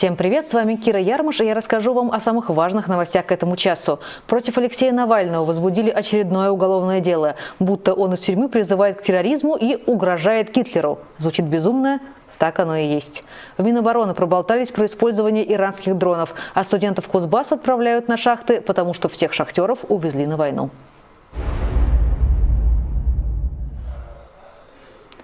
Всем привет, с вами Кира Ярмаш, и я расскажу вам о самых важных новостях к этому часу. Против Алексея Навального возбудили очередное уголовное дело, будто он из тюрьмы призывает к терроризму и угрожает Гитлеру. Звучит безумно, так оно и есть. В Минобороны проболтались про использование иранских дронов, а студентов Кузбасс отправляют на шахты, потому что всех шахтеров увезли на войну.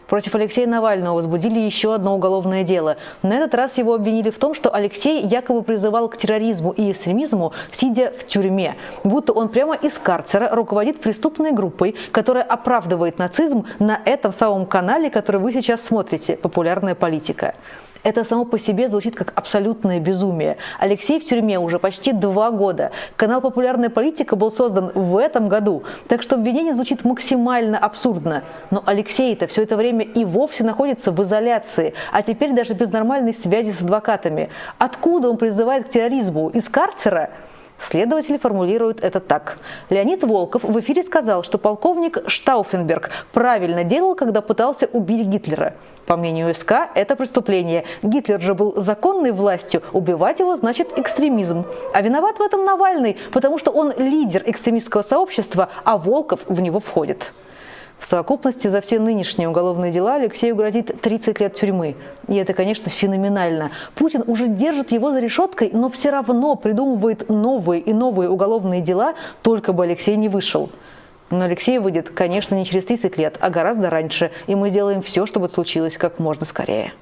Против Алексея Навального возбудили еще одно уголовное дело. На этот раз его обвинили в том, что Алексей якобы призывал к терроризму и экстремизму, сидя в тюрьме. Будто он прямо из карцера руководит преступной группой, которая оправдывает нацизм на этом самом канале, который вы сейчас смотрите «Популярная политика». Это само по себе звучит как абсолютное безумие. Алексей в тюрьме уже почти два года. Канал «Популярная политика» был создан в этом году, так что обвинение звучит максимально абсурдно. Но Алексей-то все это время и вовсе находится в изоляции, а теперь даже без нормальной связи с адвокатами. Откуда он призывает к терроризму? Из карцера? Следователи формулируют это так. Леонид Волков в эфире сказал, что полковник Штауфенберг правильно делал, когда пытался убить Гитлера. По мнению СК, это преступление. Гитлер же был законной властью, убивать его значит экстремизм. А виноват в этом Навальный, потому что он лидер экстремистского сообщества, а Волков в него входит. В совокупности за все нынешние уголовные дела Алексею грозит 30 лет тюрьмы. И это, конечно, феноменально. Путин уже держит его за решеткой, но все равно придумывает новые и новые уголовные дела, только бы Алексей не вышел. Но Алексей выйдет, конечно, не через 30 лет, а гораздо раньше, и мы сделаем все, чтобы это случилось как можно скорее.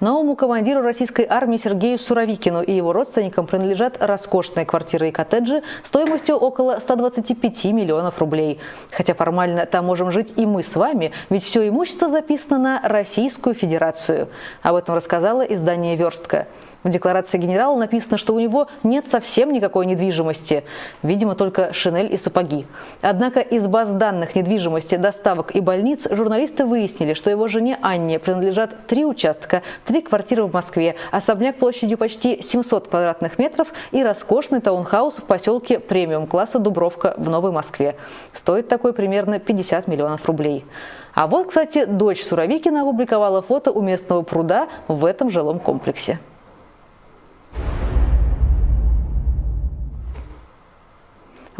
Новому командиру российской армии Сергею Суровикину и его родственникам принадлежат роскошные квартиры и коттеджи стоимостью около 125 миллионов рублей. Хотя формально там можем жить и мы с вами, ведь все имущество записано на Российскую Федерацию. Об этом рассказала издание «Верстка». В декларации генерала написано, что у него нет совсем никакой недвижимости, видимо, только шинель и сапоги. Однако из баз данных недвижимости, доставок и больниц журналисты выяснили, что его жене Анне принадлежат три участка, три квартиры в Москве, особняк площадью почти 700 квадратных метров и роскошный таунхаус в поселке премиум-класса Дубровка в Новой Москве. Стоит такой примерно 50 миллионов рублей. А вот, кстати, дочь Суровикина опубликовала фото у местного пруда в этом жилом комплексе.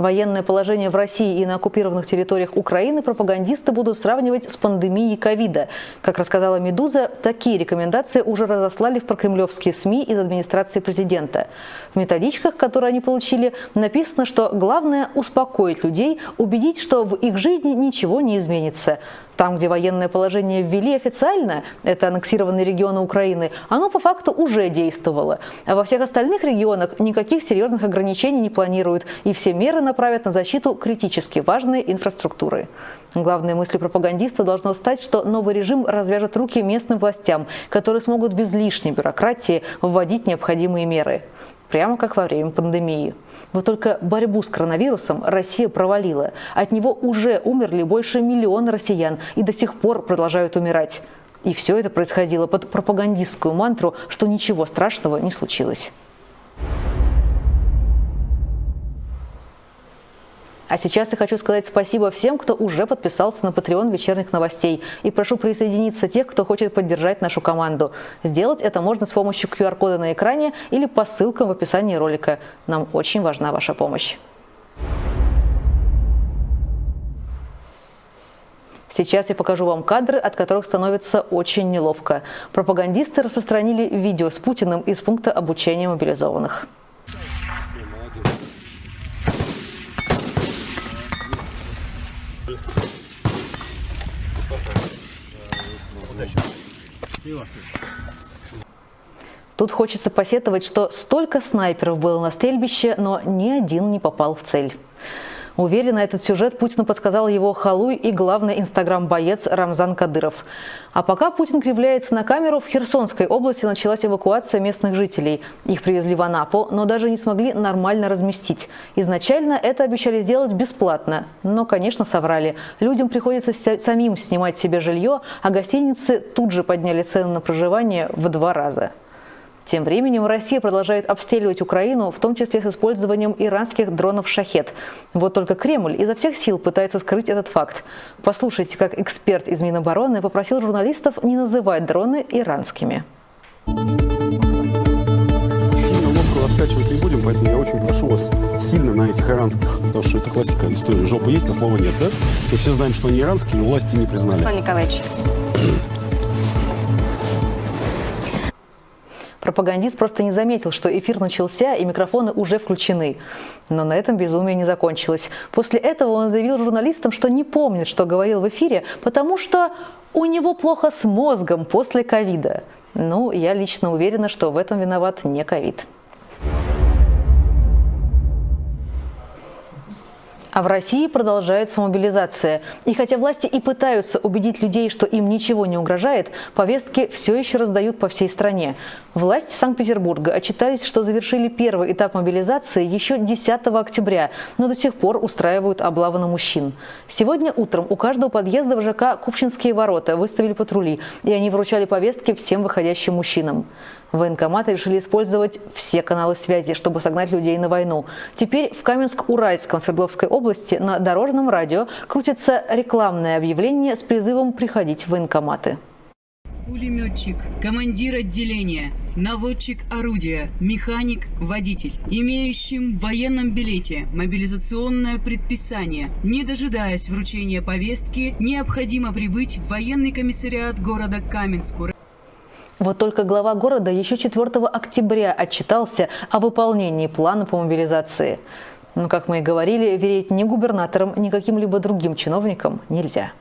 Военное положение в России и на оккупированных территориях Украины пропагандисты будут сравнивать с пандемией ковида. Как рассказала «Медуза», такие рекомендации уже разослали в прокремлевские СМИ из администрации президента. В методичках, которые они получили, написано, что главное – успокоить людей, убедить, что в их жизни ничего не изменится. Там, где военное положение ввели официально, это аннексированные регионы Украины, оно по факту уже действовало. А во всех остальных регионах никаких серьезных ограничений не планируют, и все меры направят на защиту критически важной инфраструктуры. Главной мыслью пропагандиста должно стать, что новый режим развяжет руки местным властям, которые смогут без лишней бюрократии вводить необходимые меры. Прямо как во время пандемии. Вот только борьбу с коронавирусом Россия провалила. От него уже умерли больше миллиона россиян и до сих пор продолжают умирать. И все это происходило под пропагандистскую мантру, что ничего страшного не случилось. А сейчас я хочу сказать спасибо всем, кто уже подписался на Patreon вечерних новостей. И прошу присоединиться тех, кто хочет поддержать нашу команду. Сделать это можно с помощью QR-кода на экране или по ссылкам в описании ролика. Нам очень важна ваша помощь. Сейчас я покажу вам кадры, от которых становится очень неловко. Пропагандисты распространили видео с Путиным из пункта обучения мобилизованных. Тут хочется посетовать, что столько снайперов было на стрельбище, но ни один не попал в цель. Уверена, этот сюжет Путину подсказал его халуй и главный инстаграм-боец Рамзан Кадыров. А пока Путин кривляется на камеру, в Херсонской области началась эвакуация местных жителей. Их привезли в Анапу, но даже не смогли нормально разместить. Изначально это обещали сделать бесплатно, но, конечно, соврали. Людям приходится самим снимать себе жилье, а гостиницы тут же подняли цены на проживание в два раза. Тем временем Россия продолжает обстреливать Украину, в том числе с использованием иранских дронов «Шахет». Вот только Кремль изо всех сил пытается скрыть этот факт. Послушайте, как эксперт из Минобороны попросил журналистов не называть дроны иранскими. Сильно лодку раскачивать не будем, поэтому я очень прошу вас сильно на этих иранских, потому что это классика истории. Жопа есть, а слова нет, да? Мы все знаем, что они иранские, но власти не признали. Руслан Николаевич. Пропагандист просто не заметил, что эфир начался и микрофоны уже включены. Но на этом безумие не закончилось. После этого он заявил журналистам, что не помнит, что говорил в эфире, потому что у него плохо с мозгом после ковида. Ну, я лично уверена, что в этом виноват не ковид. А в России продолжается мобилизация. И хотя власти и пытаются убедить людей, что им ничего не угрожает, повестки все еще раздают по всей стране. Власти Санкт-Петербурга отчитались, что завершили первый этап мобилизации еще 10 октября, но до сих пор устраивают облавы на мужчин. Сегодня утром у каждого подъезда в ЖК Купчинские ворота выставили патрули, и они вручали повестки всем выходящим мужчинам. Военкоматы решили использовать все каналы связи, чтобы согнать людей на войну. Теперь в Каменск-Уральском Свердловской области на дорожном радио крутится рекламное объявление с призывом приходить в военкоматы. Пулеметчик, командир отделения, наводчик орудия, механик, водитель, имеющим в военном билете мобилизационное предписание, не дожидаясь вручения повестки, необходимо прибыть в военный комиссариат города Каменску. Вот только глава города еще 4 октября отчитался о выполнении плана по мобилизации. Но, как мы и говорили, верить ни губернаторам, ни каким-либо другим чиновникам нельзя.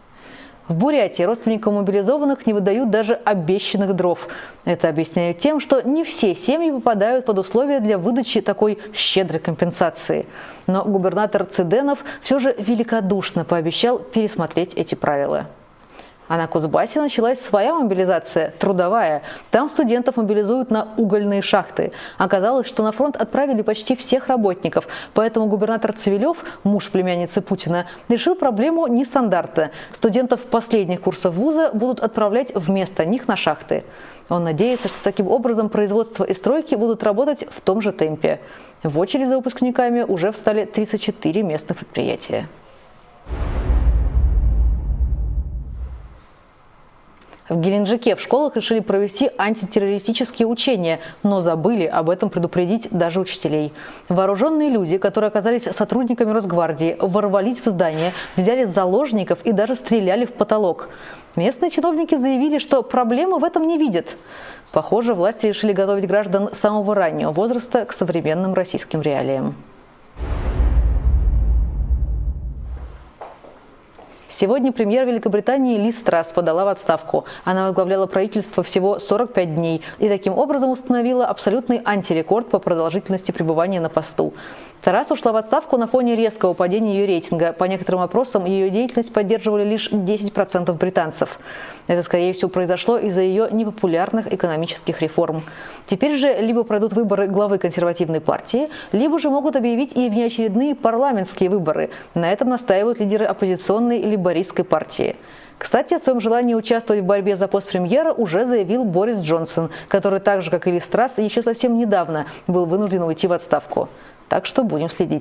В Бурятии родственникам мобилизованных не выдают даже обещанных дров. Это объясняют тем, что не все семьи попадают под условия для выдачи такой щедрой компенсации. Но губернатор Циденов все же великодушно пообещал пересмотреть эти правила. А на Кузбассе началась своя мобилизация, трудовая. Там студентов мобилизуют на угольные шахты. Оказалось, что на фронт отправили почти всех работников, поэтому губернатор Цивилев, муж племянницы Путина, решил проблему нестандартно. Студентов последних курсов вуза будут отправлять вместо них на шахты. Он надеется, что таким образом производство и стройки будут работать в том же темпе. В очередь за выпускниками уже встали 34 местных предприятия. В Геленджике в школах решили провести антитеррористические учения, но забыли об этом предупредить даже учителей. Вооруженные люди, которые оказались сотрудниками Росгвардии, ворвались в здание, взяли заложников и даже стреляли в потолок. Местные чиновники заявили, что проблемы в этом не видят. Похоже, власти решили готовить граждан самого раннего возраста к современным российским реалиям. Сегодня премьер Великобритании Ли Страс подала в отставку. Она возглавляла правительство всего 45 дней и таким образом установила абсолютный антирекорд по продолжительности пребывания на посту. Тарас ушла в отставку на фоне резкого падения ее рейтинга. По некоторым опросам ее деятельность поддерживали лишь 10% британцев. Это, скорее всего, произошло из-за ее непопулярных экономических реформ. Теперь же либо пройдут выборы главы консервативной партии, либо же могут объявить и внеочередные парламентские выборы. На этом настаивают лидеры оппозиционной либористской партии. Кстати, о своем желании участвовать в борьбе за пост премьера уже заявил Борис Джонсон, который так же, как и Ли Страс, еще совсем недавно был вынужден уйти в отставку. Так что будем следить.